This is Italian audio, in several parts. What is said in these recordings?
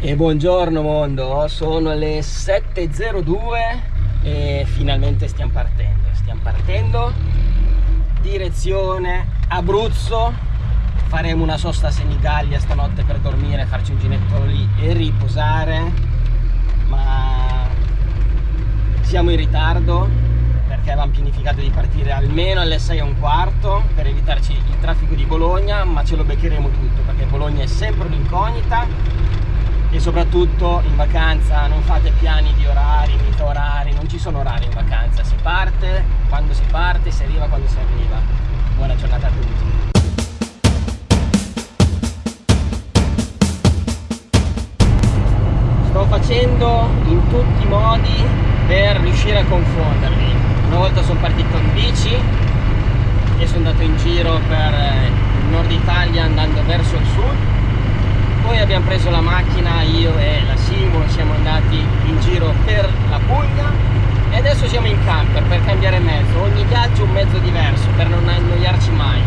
E buongiorno mondo, sono le 7.02 e finalmente stiamo partendo, stiamo partendo, direzione Abruzzo, faremo una sosta a Senigallia stanotte per dormire, farci un ginetto lì e riposare, ma siamo in ritardo perché avevamo pianificato di partire almeno alle 6 e un quarto per evitarci il traffico di Bologna, ma ce lo beccheremo tutto perché Bologna è sempre un'incognita e soprattutto in vacanza non fate piani di orari, mica orari, non ci sono orari in vacanza, si parte quando si parte, si arriva quando si arriva. Buona giornata a tutti. Sto facendo in tutti i modi per riuscire a confonderli. Una volta sono partito in bici e sono andato in giro per il nord Italia andando verso il sud poi abbiamo preso la macchina io e la Simo siamo andati in giro per la Puglia e adesso siamo in camper per cambiare mezzo. Ogni viaggio un mezzo diverso per non annoiarci mai.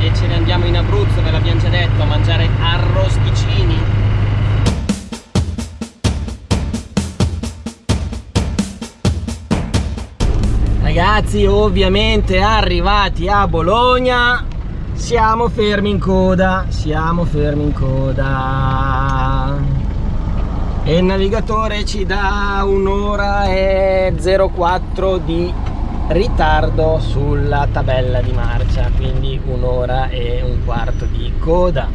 E ce ne andiamo in Abruzzo ve l'abbiamo già detto a mangiare arrosticini ragazzi ovviamente arrivati a Bologna siamo fermi in coda siamo fermi in coda. E il navigatore ci dà un'ora e 04 di ritardo sulla tabella di marcia quindi un'ora e un quarto di coda.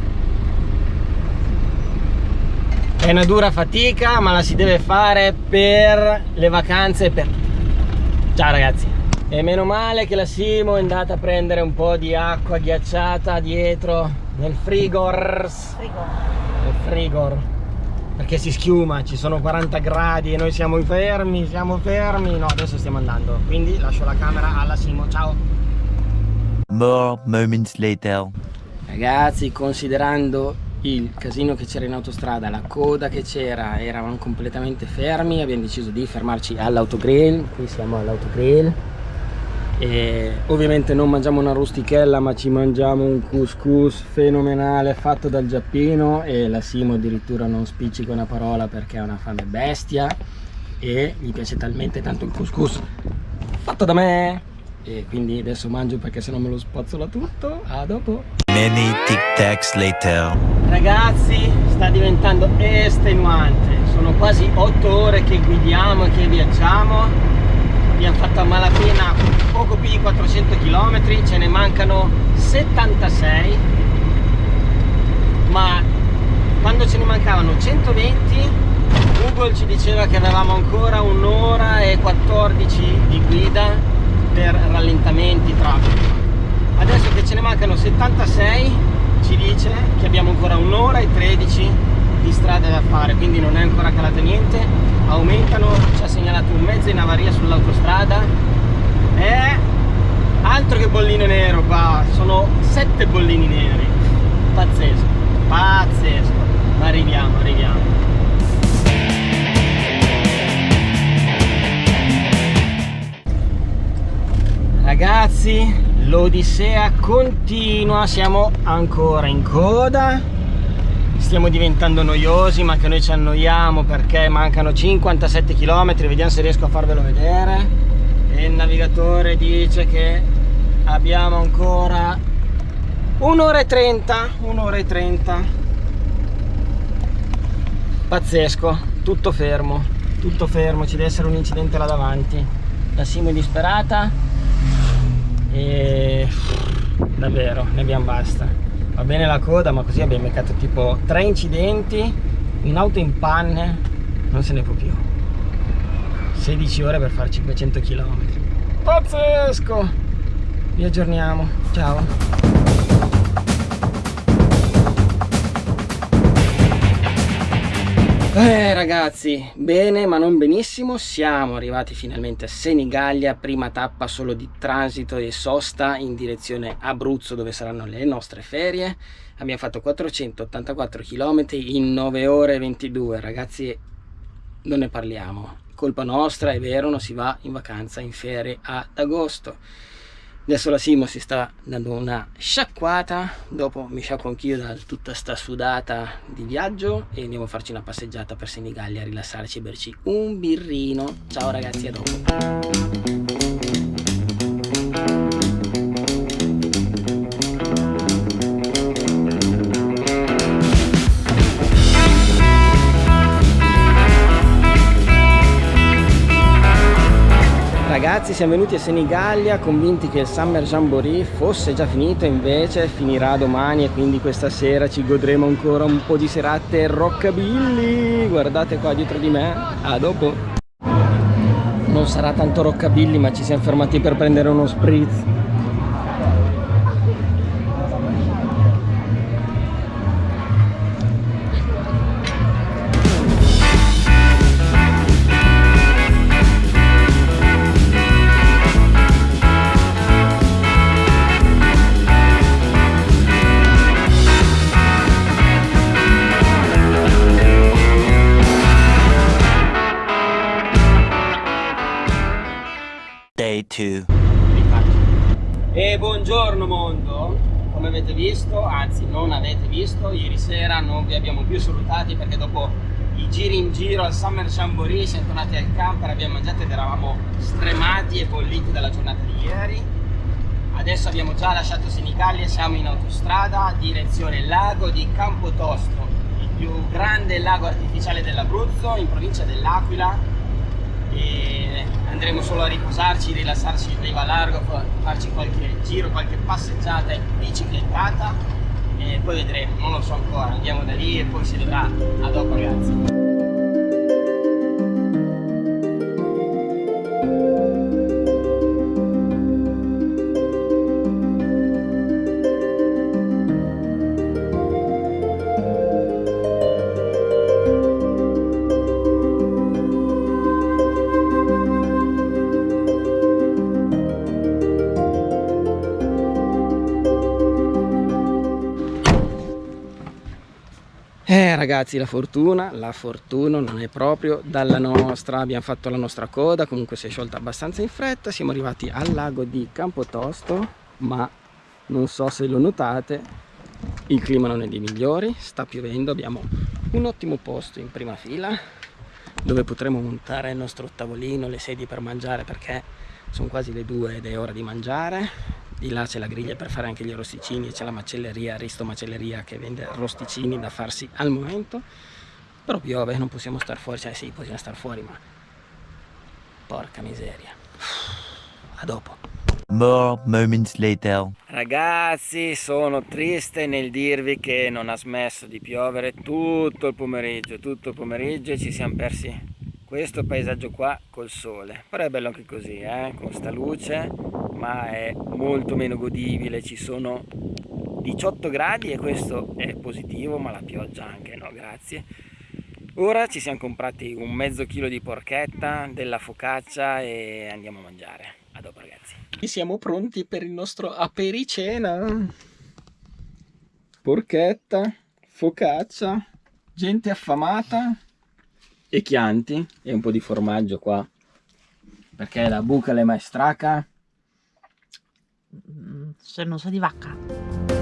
È una dura fatica ma la si deve fare per le vacanze per ciao ragazzi e meno male che la Simo è andata a prendere un po' di acqua ghiacciata dietro nel frigor. Nel frigor. Perché si schiuma ci sono 40 gradi e noi siamo fermi siamo fermi. No adesso stiamo andando. Quindi lascio la camera alla Simo. Ciao. More moments later. Ragazzi considerando il casino che c'era in autostrada la coda che c'era eravamo completamente fermi. Abbiamo deciso di fermarci all'autogrill. Qui siamo all'autogrill e ovviamente non mangiamo una rustichella ma ci mangiamo un couscous fenomenale fatto dal Giappino e la Simo addirittura non spiccica una parola perché ha una fame bestia e gli piace talmente tanto il couscous. Fatto da me! E quindi adesso mangio perché se no me lo spazzola tutto. A dopo! Many tic tacs later. Ragazzi sta diventando estenuante sono quasi 8 ore che guidiamo e che viaggiamo abbiamo fatto a malapena poco più di 400 km ce ne mancano 76 ma quando ce ne mancavano 120 Google ci diceva che avevamo ancora un'ora e 14 di guida per rallentamenti traffico. Adesso che ce ne mancano 76 ci dice che abbiamo ancora un'ora e 13 di strada da fare quindi non è ancora calato niente. Aumentano ci ha segnalato un mezzo in avaria sull'autostrada. E altro che bollino nero qua sono sette bollini neri. Pazzesco pazzesco. Ma arriviamo arriviamo. Ragazzi l'odissea continua siamo ancora in coda stiamo diventando noiosi ma che noi ci annoiamo perché mancano 57 km vediamo se riesco a farvelo vedere. E il navigatore dice che abbiamo ancora un'ora e 30 un'ora e 30 pazzesco tutto fermo tutto fermo ci deve essere un incidente là davanti. La Simo è disperata e davvero ne abbiamo basta va bene la coda ma così abbiamo beccato tipo tre incidenti un'auto in panne non se ne può più. 16 ore per fare 500 km pazzesco! Vi aggiorniamo. Ciao Eh ragazzi, bene ma non benissimo, siamo arrivati finalmente a Senigallia, prima tappa solo di transito e sosta in direzione Abruzzo dove saranno le nostre ferie. Abbiamo fatto 484 km in 9 ore e 22, ragazzi non ne parliamo, colpa nostra, è vero, non si va in vacanza in ferie ad agosto. Adesso la Simo si sta dando una sciacquata, dopo mi sciacquo anch'io da tutta sta sudata di viaggio e andiamo a farci una passeggiata per Senigallia, rilassarci e berci un birrino. Ciao ragazzi, a dopo. Ragazzi siamo venuti a Senigallia convinti che il Summer Jamboree fosse già finito invece finirà domani e quindi questa sera ci godremo ancora un po' di serate rockabilly. Guardate qua dietro di me. A dopo? Non sarà tanto rockabilly ma ci siamo fermati per prendere uno spritz Day 2. E buongiorno mondo, come avete visto, anzi non avete visto, ieri sera non vi abbiamo più salutati perché dopo i giri in giro al Summer Jamboree siamo tornati al camper, abbiamo mangiato ed eravamo stremati e bolliti dalla giornata di ieri. Adesso abbiamo già lasciato Senigallia, siamo in autostrada, direzione lago di Campotosto, il più grande lago artificiale dell'Abruzzo, in provincia dell'Aquila, e andremo solo a riposarci, rilassarci in riva largo, farci qualche giro, qualche passeggiata in biciclettata e poi vedremo, non lo so ancora, andiamo da lì e poi si vedrà. A dopo ragazzi. Ragazzi la fortuna, la fortuna non è proprio dalla nostra, abbiamo fatto la nostra coda, comunque si è sciolta abbastanza in fretta, siamo arrivati al lago di Campotosto, ma non so se lo notate, il clima non è dei migliori, sta piovendo, abbiamo un ottimo posto in prima fila dove potremo montare il nostro tavolino, le sedie per mangiare perché sono quasi le due ed è ora di mangiare di là c'è la griglia per fare anche gli arrosticini e c'è la macelleria, Risto Macelleria che vende arrosticini da farsi al momento. Però piove, non possiamo star fuori, cioè sì, possiamo star fuori ma porca miseria. A dopo. More moments later. Ragazzi, sono triste nel dirvi che non ha smesso di piovere tutto il pomeriggio, tutto il pomeriggio e ci siamo persi questo paesaggio qua col sole. Però è bello anche così, eh? con sta luce, ma è molto meno godibile, ci sono 18 gradi e questo è positivo, ma la pioggia anche no, grazie. Ora ci siamo comprati un mezzo chilo di porchetta, della focaccia e andiamo a mangiare. A dopo ragazzi. Siamo pronti per il nostro apericena. Porchetta, focaccia, gente affamata e chianti e un po' di formaggio qua. Perché la buca le maestraca Se non sa di vacca.